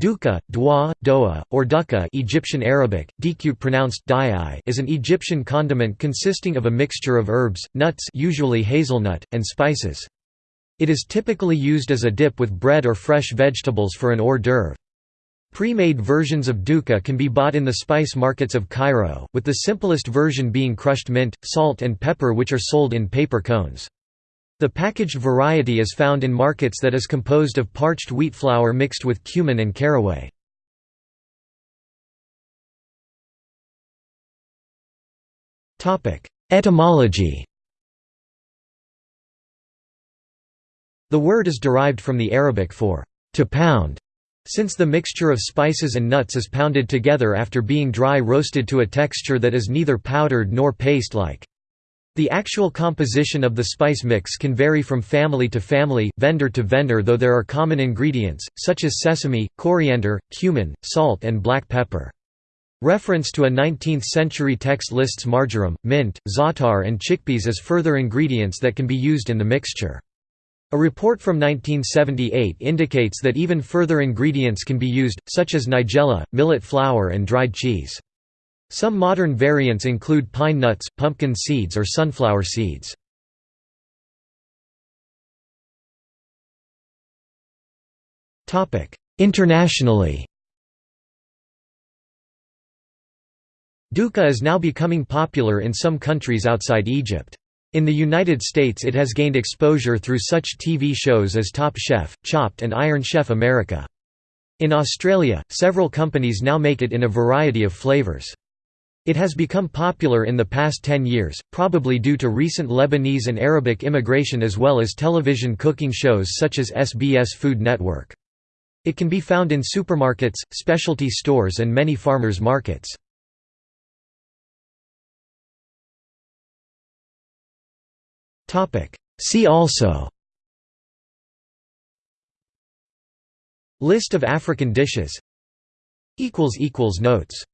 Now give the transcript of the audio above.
Duka, dwa, doa, or dukkha Egyptian Arabic, pronounced is an Egyptian condiment consisting of a mixture of herbs, nuts usually hazelnut, and spices. It is typically used as a dip with bread or fresh vegetables for an hors d'oeuvre. Pre-made versions of dukkha can be bought in the spice markets of Cairo, with the simplest version being crushed mint, salt and pepper which are sold in paper cones. The packaged variety is found in markets that is composed of parched wheat flour mixed with cumin and caraway. Etymology The word is derived from the Arabic for to pound, since the mixture of spices and nuts is pounded together after being dry roasted to a texture that is neither powdered nor paste-like. The actual composition of the spice mix can vary from family to family, vendor to vendor though there are common ingredients, such as sesame, coriander, cumin, salt and black pepper. Reference to a 19th-century text lists marjoram, mint, za'atar and chickpeas as further ingredients that can be used in the mixture. A report from 1978 indicates that even further ingredients can be used, such as nigella, millet flour and dried cheese. Some modern variants include pine nuts, pumpkin seeds or sunflower seeds. Internationally Dukkha is now becoming popular in some countries outside Egypt. In the United States it has gained exposure through such TV shows as Top Chef, Chopped and Iron Chef America. In Australia, several companies now make it in a variety of flavors. It has become popular in the past 10 years, probably due to recent Lebanese and Arabic immigration as well as television cooking shows such as SBS Food Network. It can be found in supermarkets, specialty stores and many farmers' markets. See also List of African dishes Notes